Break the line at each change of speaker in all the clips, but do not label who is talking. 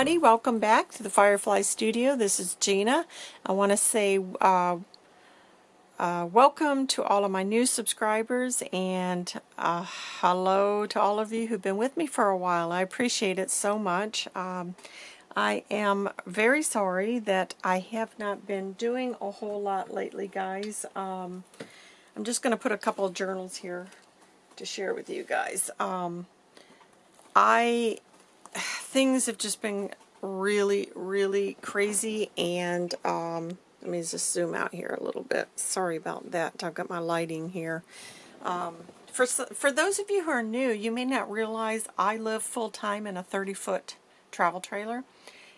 everybody, welcome back to the Firefly Studio. This is Gina. I want to say uh, uh, welcome to all of my new subscribers and uh, hello to all of you who've been with me for a while. I appreciate it so much. Um, I am very sorry that I have not been doing a whole lot lately, guys. Um, I'm just going to put a couple of journals here to share with you guys. Um, I things have just been really, really crazy, and um, let me just zoom out here a little bit. Sorry about that. I've got my lighting here. Um, for, for those of you who are new, you may not realize I live full-time in a 30-foot travel trailer,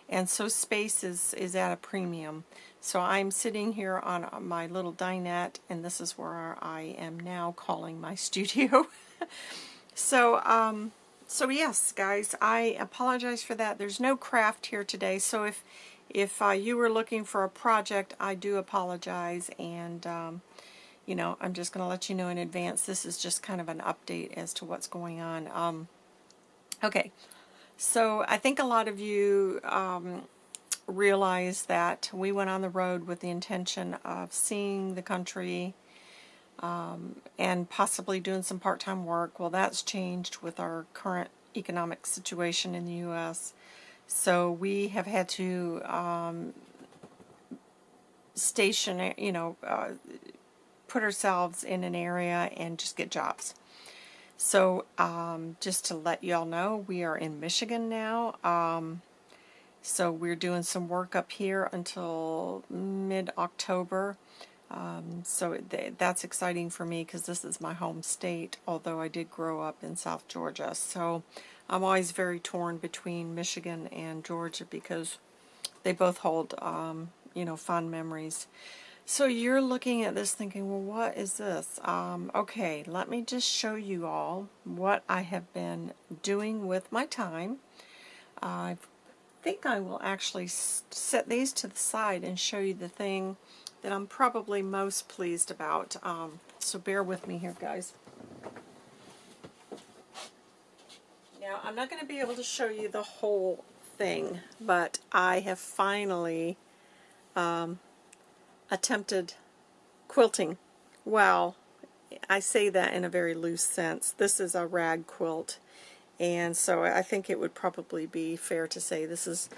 and so space is, is at a premium. So I'm sitting here on my little dinette, and this is where I am now calling my studio. so, um, so yes, guys, I apologize for that. There's no craft here today, so if if uh, you were looking for a project, I do apologize, and um, you know, I'm just going to let you know in advance. This is just kind of an update as to what's going on. Um, okay, so I think a lot of you um, realize that we went on the road with the intention of seeing the country, um, and possibly doing some part-time work. Well, that's changed with our current economic situation in the U.S. So we have had to um, station, you know, uh, put ourselves in an area and just get jobs. So um, just to let y'all know, we are in Michigan now. Um, so we're doing some work up here until mid-October. Um, so th that's exciting for me because this is my home state, although I did grow up in South Georgia. So I'm always very torn between Michigan and Georgia because they both hold, um, you know, fond memories. So you're looking at this thinking, well, what is this? Um, okay, let me just show you all what I have been doing with my time. I think I will actually set these to the side and show you the thing that I'm probably most pleased about. Um, so bear with me here, guys. Now, I'm not going to be able to show you the whole thing, but I have finally um, attempted quilting. Well, I say that in a very loose sense. This is a rag quilt, and so I think it would probably be fair to say this is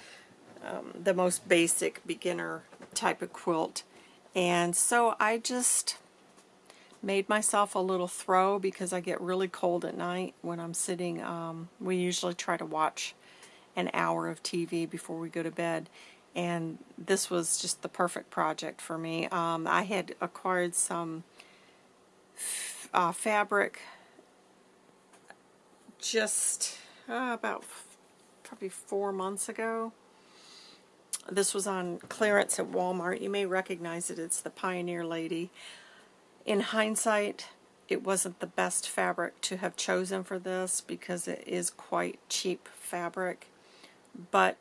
um, the most basic beginner type of quilt. And so I just made myself a little throw because I get really cold at night when I'm sitting. Um, we usually try to watch an hour of TV before we go to bed. And this was just the perfect project for me. Um, I had acquired some uh, fabric just uh, about probably four months ago. This was on clearance at Walmart. You may recognize it. It's the Pioneer Lady. In hindsight, it wasn't the best fabric to have chosen for this because it is quite cheap fabric. But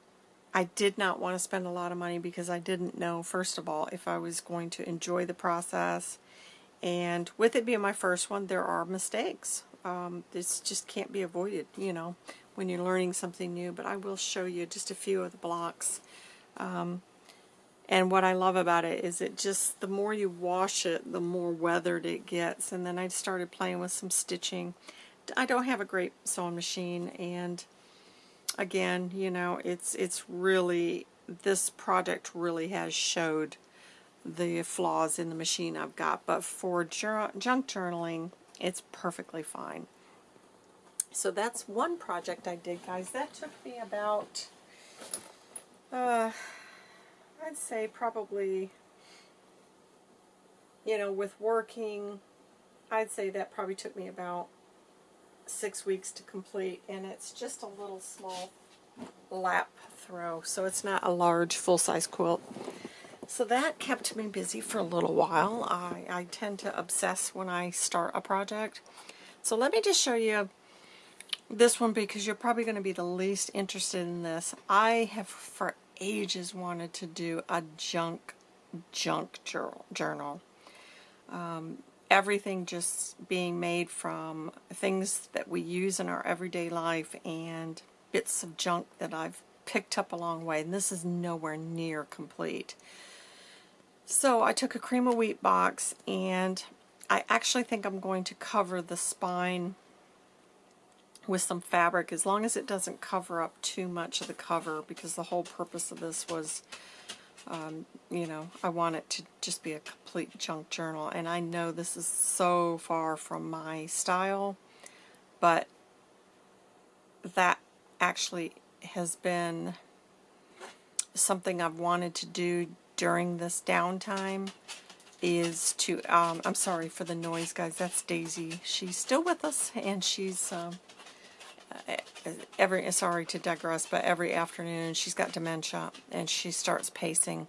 I did not want to spend a lot of money because I didn't know, first of all, if I was going to enjoy the process. And with it being my first one, there are mistakes. Um, this just can't be avoided, you know, when you're learning something new. But I will show you just a few of the blocks. Um, and what I love about it is it just, the more you wash it, the more weathered it gets. And then I started playing with some stitching. I don't have a great sewing machine and again, you know, it's it's really, this project really has showed the flaws in the machine I've got. But for junk journaling, it's perfectly fine. So that's one project I did, guys. That took me about uh, I'd say probably, you know, with working, I'd say that probably took me about six weeks to complete, and it's just a little small lap throw, so it's not a large full-size quilt. So that kept me busy for a little while. I, I tend to obsess when I start a project. So let me just show you this one because you're probably going to be the least interested in this. I have for ages wanted to do a junk, junk journal. Um, everything just being made from things that we use in our everyday life and bits of junk that I've picked up along the way, and this is nowhere near complete. So I took a cream of wheat box, and I actually think I'm going to cover the spine with some fabric as long as it doesn't cover up too much of the cover because the whole purpose of this was um, you know I want it to just be a complete junk journal and I know this is so far from my style but that actually has been something I've wanted to do during this downtime is to, um, I'm sorry for the noise guys, that's Daisy. She's still with us and she's um, every, sorry to digress, but every afternoon she's got dementia and she starts pacing.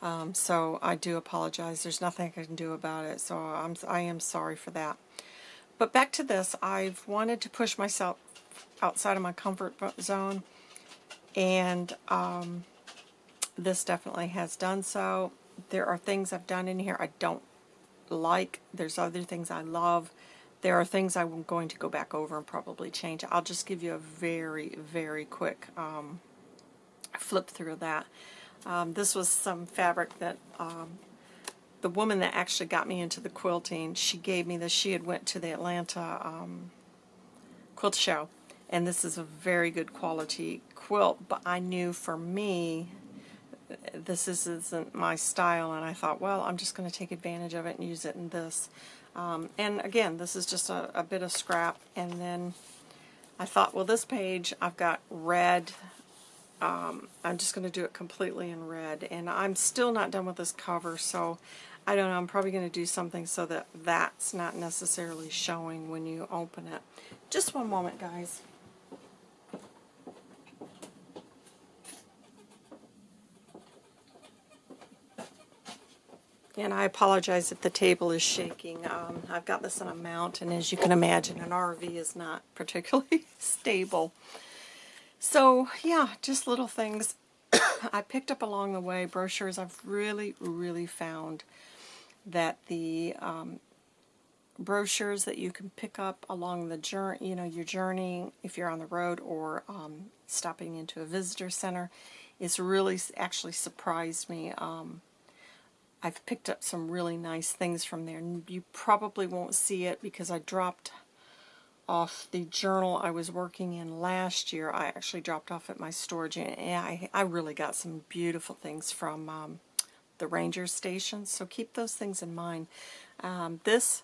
Um, so I do apologize. There's nothing I can do about it. So I'm, I am sorry for that. But back to this, I've wanted to push myself outside of my comfort zone and um, this definitely has done so. There are things I've done in here I don't like. There's other things I love. There are things I'm going to go back over and probably change. I'll just give you a very, very quick um, flip through that. Um, this was some fabric that um, the woman that actually got me into the quilting, she gave me this. She had went to the Atlanta um, quilt show, and this is a very good quality quilt, but I knew for me this isn't my style, and I thought, well, I'm just going to take advantage of it and use it in this. Um, and again, this is just a, a, bit of scrap. And then I thought, well, this page I've got red. Um, I'm just going to do it completely in red. And I'm still not done with this cover, so I don't know. I'm probably going to do something so that that's not necessarily showing when you open it. Just one moment, guys. And I apologize if the table is shaking. Um, I've got this on a mount, and as you can imagine, an RV is not particularly stable. So, yeah, just little things I picked up along the way. Brochures, I've really, really found that the um, brochures that you can pick up along the journey, you know, your journey, if you're on the road or um, stopping into a visitor center, is really actually surprised me. Um, I've picked up some really nice things from there. You probably won't see it because I dropped off the journal I was working in last year. I actually dropped off at my storage and I, I really got some beautiful things from um, the ranger station. So keep those things in mind. Um, this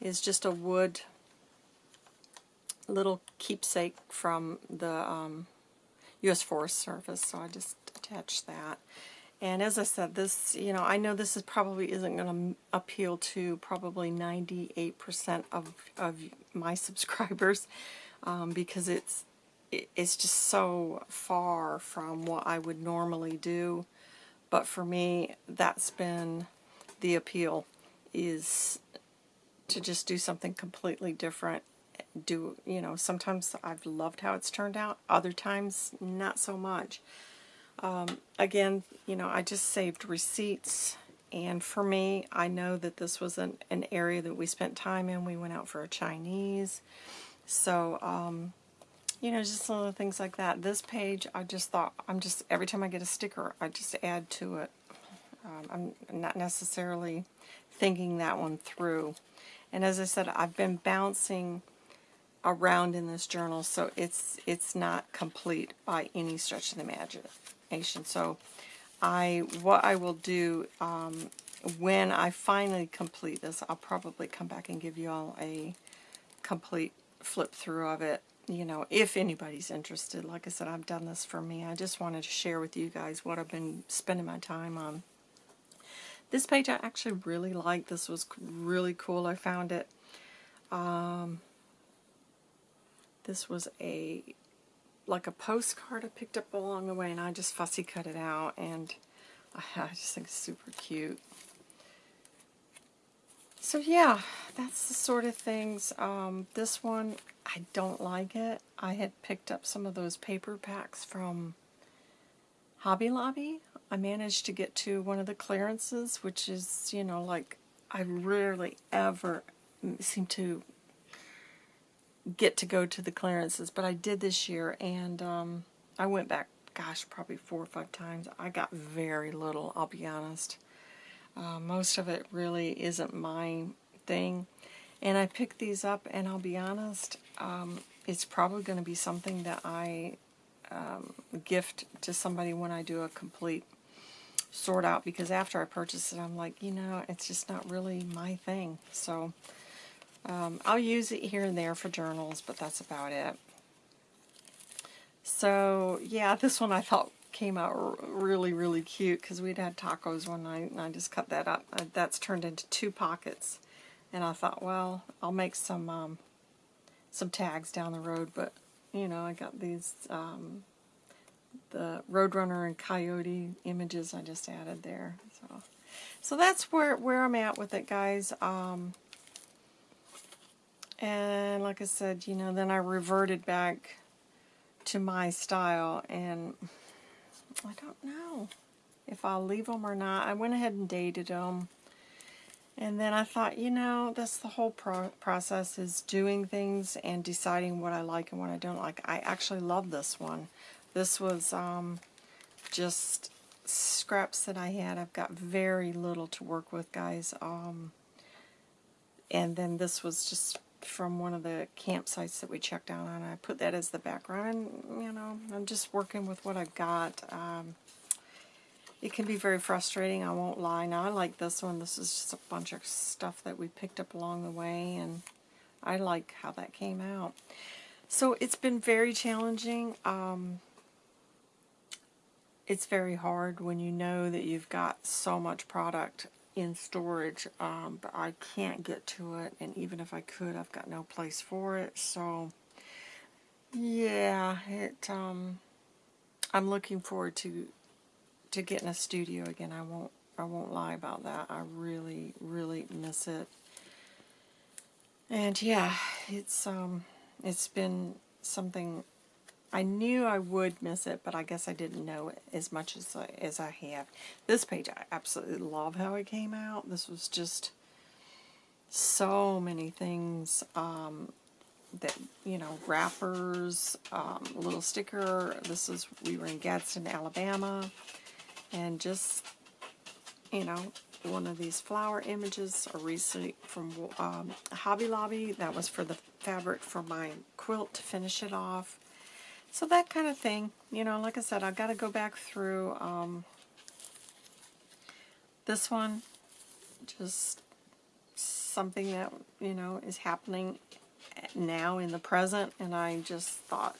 is just a wood little keepsake from the um, U.S. Forest Service. So I just attached that. And as I said, this, you know, I know this is probably isn't going to appeal to probably 98% of, of my subscribers um, because it's it's just so far from what I would normally do. But for me, that's been the appeal is to just do something completely different. Do, you know, sometimes I've loved how it's turned out. Other times, not so much. Um, again, you know, I just saved receipts. And for me, I know that this was an, an area that we spent time in. We went out for a Chinese. So, um, you know, just little things like that. This page, I just thought, I'm just, every time I get a sticker, I just add to it. Um, I'm not necessarily thinking that one through. And as I said, I've been bouncing around in this journal, so it's it's not complete by any stretch of the imagination. So I, what I will do um, when I finally complete this, I'll probably come back and give you all a complete flip through of it. You know, if anybody's interested, like I said, I've done this for me. I just wanted to share with you guys what I've been spending my time on. This page I actually really like. This was really cool. I found it. Um, this was a like a postcard I picked up along the way and I just fussy cut it out and I, just think it's super cute. So yeah, that's the sort of things. Um, this one, I don't like it. I had picked up some of those paper packs from Hobby Lobby. I managed to get to one of the clearances, which is, you know, like I rarely ever seem to get to go to the clearances, but I did this year, and um, I went back gosh, probably four or five times. I got very little, I'll be honest. Uh, most of it really isn't my thing. And I picked these up, and I'll be honest, um, it's probably going to be something that I um, gift to somebody when I do a complete sort out because after I purchase it I'm like you know it's just not really my thing so um, I'll use it here and there for journals but that's about it so yeah this one I thought came out really really cute because we'd had tacos one night and I just cut that up uh, that's turned into two pockets and I thought well I'll make some um, some tags down the road but you know I got these um, the Roadrunner and Coyote images I just added there. So, so that's where, where I'm at with it, guys. Um, and like I said, you know, then I reverted back to my style, and I don't know if I'll leave them or not. I went ahead and dated them. And then I thought, you know, that's the whole pro process is doing things and deciding what I like and what I don't like. I actually love this one. This was um, just scraps that I had. I've got very little to work with, guys. Um, and then this was just from one of the campsites that we checked out on. I put that as the background, you know, I'm just working with what I've got. Um, it can be very frustrating, I won't lie. Now, I like this one. This is just a bunch of stuff that we picked up along the way, and I like how that came out. So it's been very challenging. Um, it's very hard when you know that you've got so much product in storage, um, but I can't get to it, and even if I could, I've got no place for it, so yeah, it, um, I'm looking forward to, to getting a studio again, I won't, I won't lie about that, I really, really miss it, and yeah, it's, um, it's been something I knew I would miss it, but I guess I didn't know it as much as I, as I have. This page, I absolutely love how it came out. This was just so many things um, that, you know, wrappers, um, a little sticker. This is, we were in Gadsden, Alabama, and just, you know, one of these flower images, a receipt from um, Hobby Lobby. That was for the fabric for my quilt to finish it off. So that kind of thing, you know, like I said, I've got to go back through um, this one, just something that, you know, is happening now in the present, and I just thought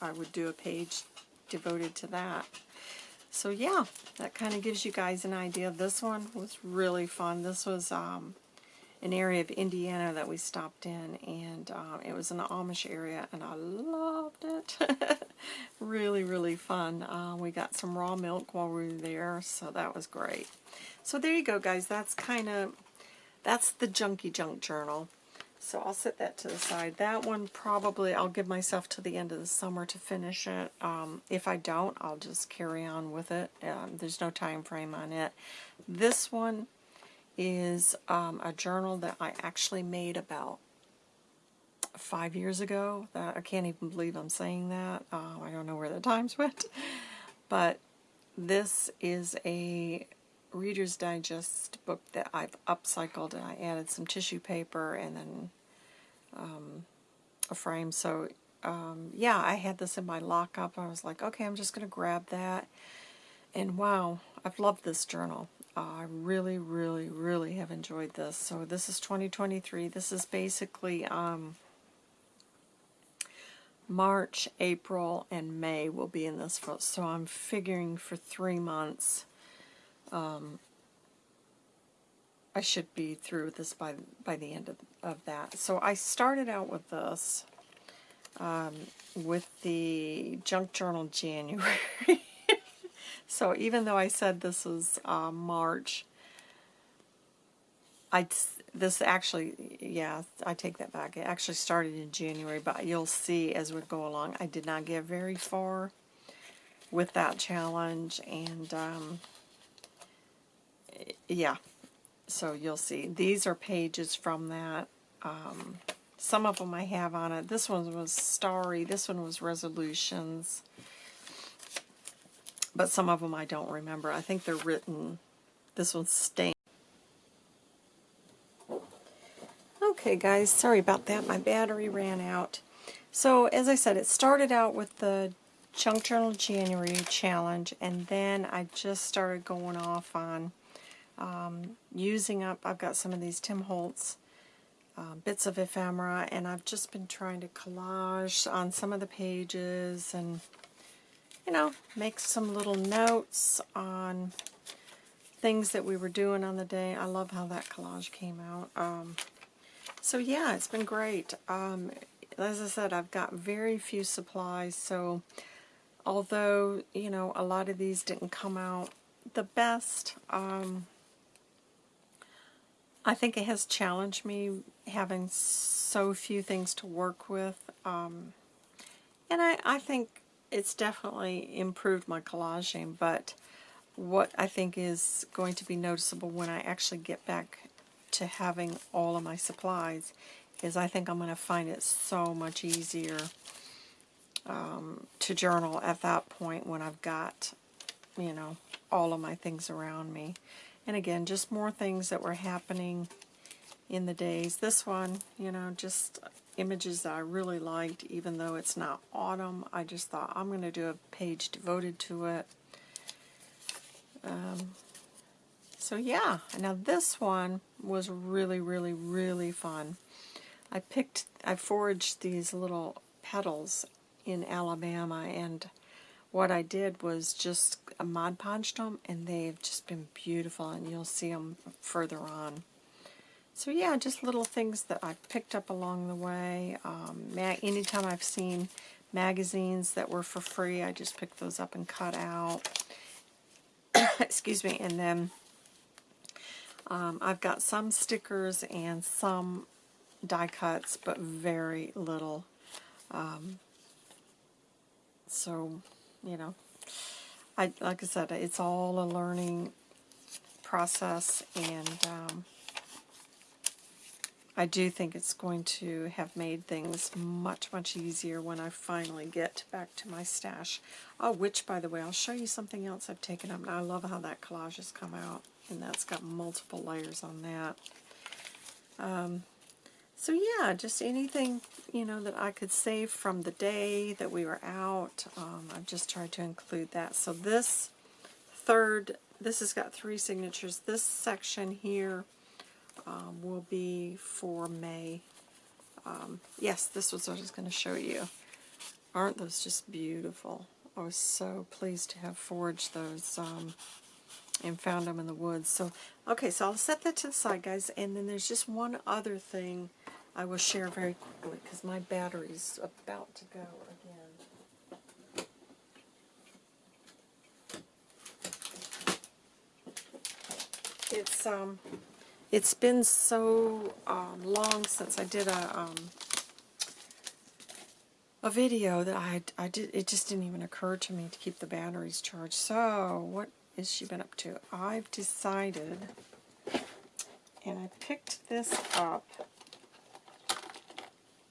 I would do a page devoted to that. So yeah, that kind of gives you guys an idea. This one was really fun. This was um, an area of Indiana that we stopped in, and um, it was an Amish area, and I loved it. really, really fun. Uh, we got some raw milk while we were there, so that was great. So there you go, guys. That's kind of, that's the Junky Junk Journal. So I'll set that to the side. That one probably, I'll give myself to the end of the summer to finish it. Um, if I don't, I'll just carry on with it. Um, there's no time frame on it. This one, is um, a journal that I actually made about five years ago. That I can't even believe I'm saying that. Uh, I don't know where the times went. But this is a Reader's Digest book that I've upcycled and I added some tissue paper and then um, a frame. So um, yeah, I had this in my lockup. I was like, okay, I'm just going to grab that. And wow, I've loved this journal. I really, really, really have enjoyed this. So this is 2023. This is basically um, March, April, and May will be in this. So I'm figuring for three months um, I should be through with this by by the end of, of that. So I started out with this um, with the Junk Journal January. So even though I said this is uh, March, I this actually, yeah, I take that back. It actually started in January, but you'll see as we go along, I did not get very far with that challenge, and um, yeah, so you'll see. These are pages from that. Um, some of them I have on it. This one was Starry. This one was Resolutions. But some of them I don't remember. I think they're written, this one's stained. Okay guys, sorry about that. My battery ran out. So as I said, it started out with the Junk Journal January challenge and then I just started going off on um, using up, I've got some of these Tim Holtz uh, bits of ephemera and I've just been trying to collage on some of the pages and you know, make some little notes on things that we were doing on the day. I love how that collage came out. Um, so yeah, it's been great. Um, as I said, I've got very few supplies, so although, you know, a lot of these didn't come out the best, um, I think it has challenged me having so few things to work with. Um, and I, I think it's definitely improved my collaging, but what I think is going to be noticeable when I actually get back to having all of my supplies is I think I'm going to find it so much easier um, to journal at that point when I've got, you know, all of my things around me. And again, just more things that were happening in the days. This one, you know, just images that I really liked, even though it's not autumn. I just thought I'm going to do a page devoted to it. Um, so yeah, now this one was really, really, really fun. I picked, I foraged these little petals in Alabama, and what I did was just Mod Podged them, and they've just been beautiful, and you'll see them further on. So yeah, just little things that I picked up along the way. Um, anytime I've seen magazines that were for free, I just picked those up and cut out. Excuse me, and then um, I've got some stickers and some die cuts, but very little. Um, so, you know, I like I said, it's all a learning process, and um, I do think it's going to have made things much, much easier when I finally get back to my stash. Oh, which, by the way, I'll show you something else I've taken up. I love how that collage has come out, and that's got multiple layers on that. Um, so yeah, just anything, you know, that I could save from the day that we were out. Um, I've just tried to include that. So this third, this has got three signatures. This section here um, will be for May. Um, yes, this was what I was going to show you. Aren't those just beautiful? I was so pleased to have foraged those um, and found them in the woods. So, okay, so I'll set that to the side, guys. And then there's just one other thing I will share very quickly because my battery's about to go again. It's um it's been so um, long since I did a um, a video that I I did it just didn't even occur to me to keep the batteries charged. So what has she been up to? I've decided, and I picked this up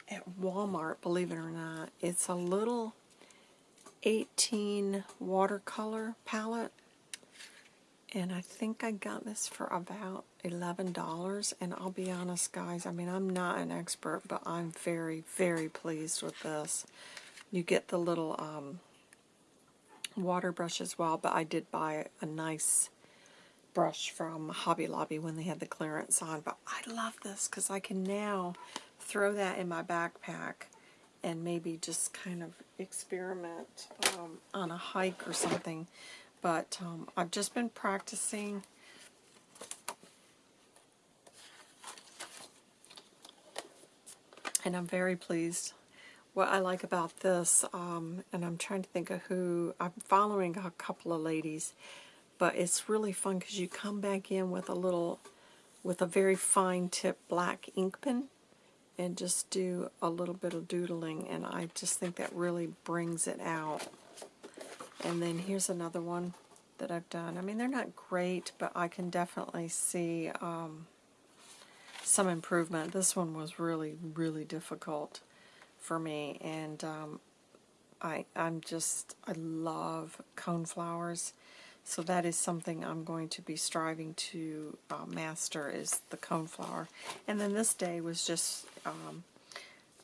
at Walmart. Believe it or not, it's a little 18 watercolor palette and I think I got this for about $11 and I'll be honest guys I mean I'm not an expert but I'm very very pleased with this. You get the little um, water brush as well but I did buy a nice brush from Hobby Lobby when they had the clearance on but I love this because I can now throw that in my backpack and maybe just kind of experiment um, on a hike or something but um, I've just been practicing and I'm very pleased. What I like about this, um, and I'm trying to think of who, I'm following a couple of ladies, but it's really fun because you come back in with a little, with a very fine tip black ink pen and just do a little bit of doodling, and I just think that really brings it out. And then here's another one that I've done. I mean, they're not great, but I can definitely see um, some improvement. This one was really, really difficult for me, and um, I, I'm just, I love cone flowers. So that is something I'm going to be striving to uh, master is the cone flower. And then this day was just um,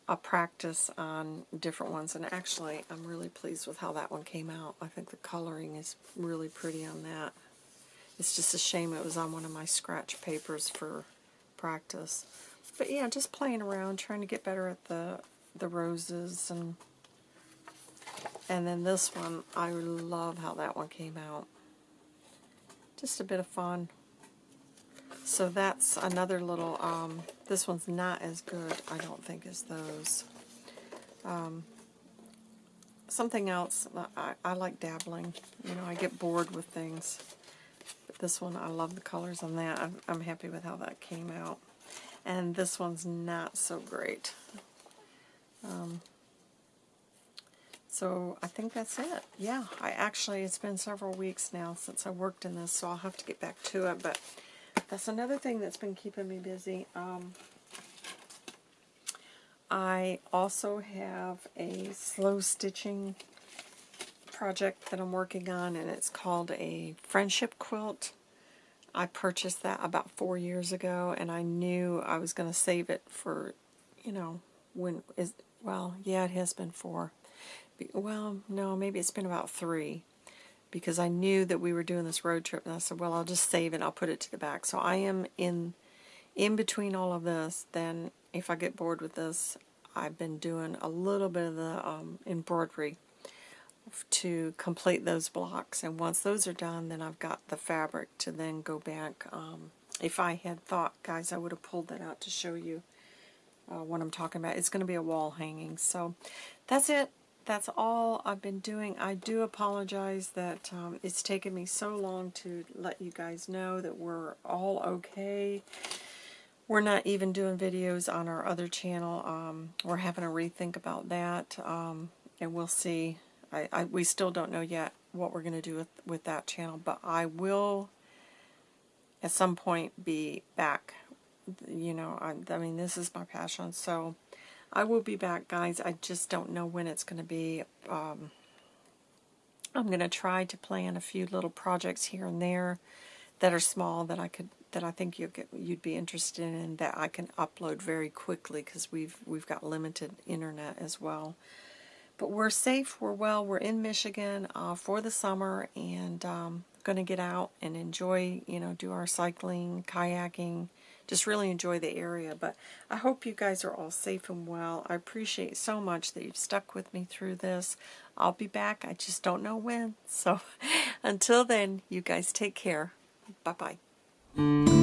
a practice on different ones. And actually, I'm really pleased with how that one came out. I think the coloring is really pretty on that. It's just a shame it was on one of my scratch papers for practice. But yeah, just playing around, trying to get better at the the roses and and then this one, I love how that one came out. Just a bit of fun. So that's another little, um, this one's not as good, I don't think, as those. Um, something else, I, I like dabbling. You know, I get bored with things. But this one, I love the colors on that. I'm, I'm happy with how that came out. And this one's not so great. Um, so I think that's it. Yeah, I actually, it's been several weeks now since I worked in this, so I'll have to get back to it. But that's another thing that's been keeping me busy. Um, I also have a slow stitching project that I'm working on, and it's called a friendship quilt. I purchased that about four years ago, and I knew I was going to save it for, you know, when is well, yeah, it has been four well, no, maybe it's been about three because I knew that we were doing this road trip and I said, well, I'll just save it. I'll put it to the back. So I am in in between all of this. Then if I get bored with this, I've been doing a little bit of the um, embroidery to complete those blocks. And once those are done, then I've got the fabric to then go back. Um, if I had thought, guys, I would have pulled that out to show you uh, what I'm talking about. It's going to be a wall hanging. So that's it that's all I've been doing. I do apologize that um, it's taken me so long to let you guys know that we're all okay. We're not even doing videos on our other channel. Um, we're having a rethink about that, um, and we'll see. I, I, we still don't know yet what we're going to do with, with that channel, but I will at some point be back. You know, I, I mean, this is my passion, so I will be back, guys. I just don't know when it's going to be. Um, I'm going to try to plan a few little projects here and there that are small that I could that I think you you'd be interested in that I can upload very quickly because we've we've got limited internet as well. But we're safe, we're well, we're in Michigan uh, for the summer and um, going to get out and enjoy, you know, do our cycling, kayaking, just really enjoy the area. But I hope you guys are all safe and well. I appreciate so much that you've stuck with me through this. I'll be back. I just don't know when. So until then, you guys take care. Bye-bye.